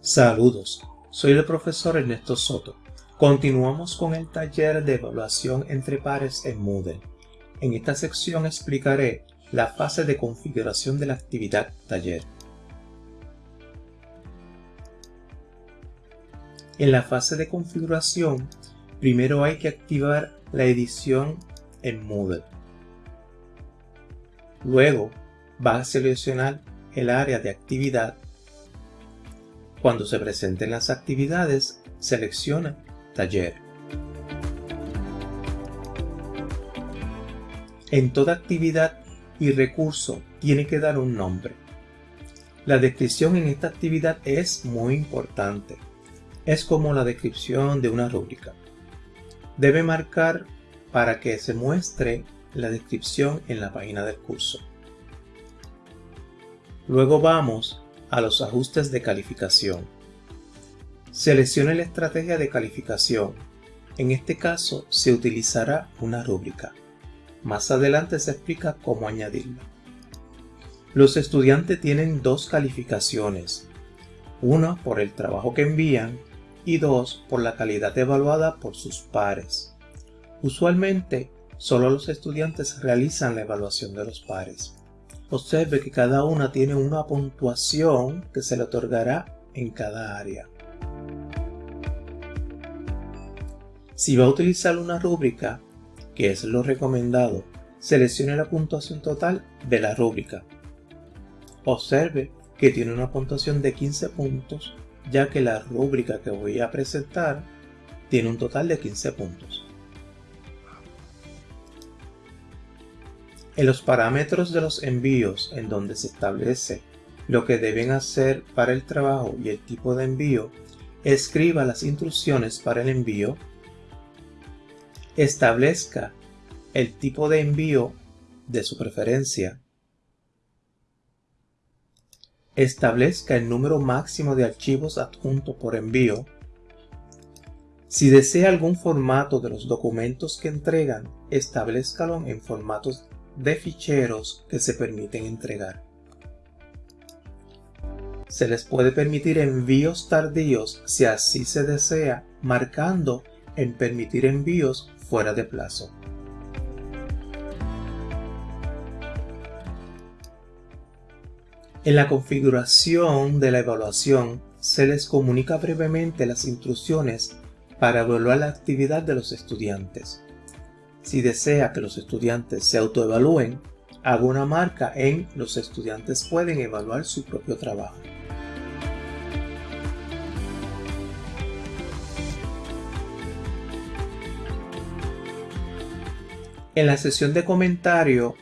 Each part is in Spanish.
Saludos, soy el profesor Ernesto Soto. Continuamos con el taller de evaluación entre pares en Moodle. En esta sección explicaré la fase de configuración de la actividad taller. En la fase de configuración, primero hay que activar la edición en Moodle. Luego, va a seleccionar el área de actividad cuando se presenten las actividades, selecciona Taller. En toda actividad y recurso tiene que dar un nombre. La descripción en esta actividad es muy importante. Es como la descripción de una rúbrica. Debe marcar para que se muestre la descripción en la página del curso. Luego vamos a los ajustes de calificación. Seleccione la estrategia de calificación. En este caso se utilizará una rúbrica. Más adelante se explica cómo añadirla. Los estudiantes tienen dos calificaciones, una por el trabajo que envían y dos por la calidad evaluada por sus pares. Usualmente, solo los estudiantes realizan la evaluación de los pares. Observe que cada una tiene una puntuación que se le otorgará en cada área. Si va a utilizar una rúbrica, que es lo recomendado, seleccione la puntuación total de la rúbrica. Observe que tiene una puntuación de 15 puntos, ya que la rúbrica que voy a presentar tiene un total de 15 puntos. En los parámetros de los envíos en donde se establece lo que deben hacer para el trabajo y el tipo de envío, escriba las instrucciones para el envío, establezca el tipo de envío de su preferencia, establezca el número máximo de archivos adjuntos por envío, si desea algún formato de los documentos que entregan, establezcalo en formatos de ficheros que se permiten entregar. Se les puede permitir envíos tardíos si así se desea, marcando en permitir envíos fuera de plazo. En la configuración de la evaluación se les comunica brevemente las instrucciones para evaluar la actividad de los estudiantes. Si desea que los estudiantes se autoevalúen, haga una marca en Los estudiantes pueden evaluar su propio trabajo. En la sesión de comentario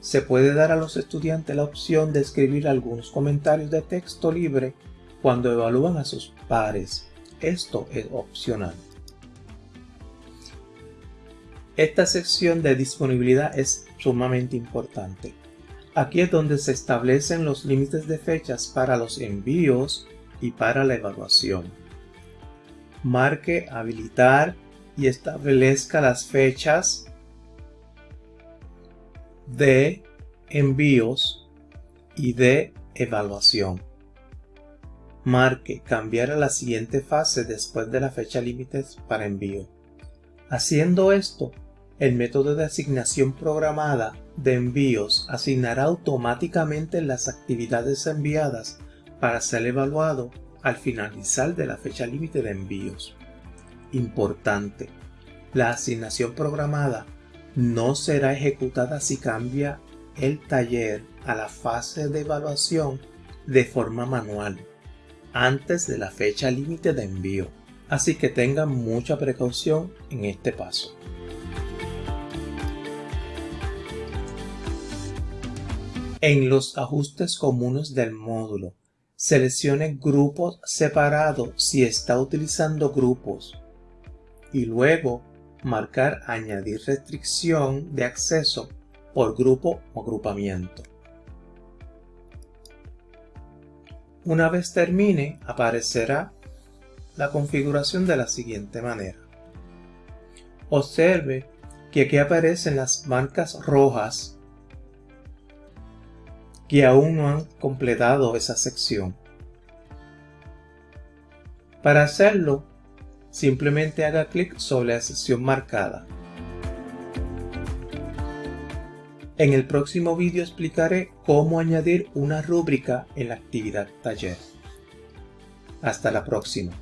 se puede dar a los estudiantes la opción de escribir algunos comentarios de texto libre cuando evalúan a sus pares. Esto es opcional. Esta sección de disponibilidad es sumamente importante. Aquí es donde se establecen los límites de fechas para los envíos y para la evaluación. Marque habilitar y establezca las fechas de envíos y de evaluación. Marque cambiar a la siguiente fase después de la fecha límite para envío. Haciendo esto, el método de asignación programada de envíos asignará automáticamente las actividades enviadas para ser evaluado al finalizar de la fecha límite de envíos. Importante, la asignación programada no será ejecutada si cambia el taller a la fase de evaluación de forma manual antes de la fecha límite de envío. Así que tengan mucha precaución en este paso. En los ajustes comunes del módulo, seleccione grupos separados si está utilizando grupos y luego marcar añadir restricción de acceso por grupo o agrupamiento. Una vez termine, aparecerá la configuración de la siguiente manera. Observe que aquí aparecen las marcas rojas que aún no han completado esa sección. Para hacerlo, simplemente haga clic sobre la sesión marcada. En el próximo vídeo explicaré cómo añadir una rúbrica en la actividad taller. Hasta la próxima.